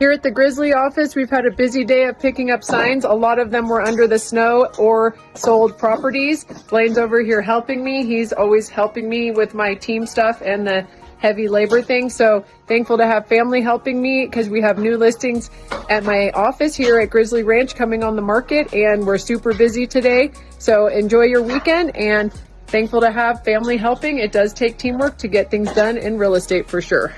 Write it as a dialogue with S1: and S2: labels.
S1: Here at the Grizzly office, we've had a busy day of picking up signs. A lot of them were under the snow or sold properties. Blaine's over here helping me. He's always helping me with my team stuff and the heavy labor thing. So thankful to have family helping me because we have new listings at my office here at Grizzly Ranch coming on the market and we're super busy today. So enjoy your weekend and thankful to have family helping. It does take teamwork to get things done in real estate for sure.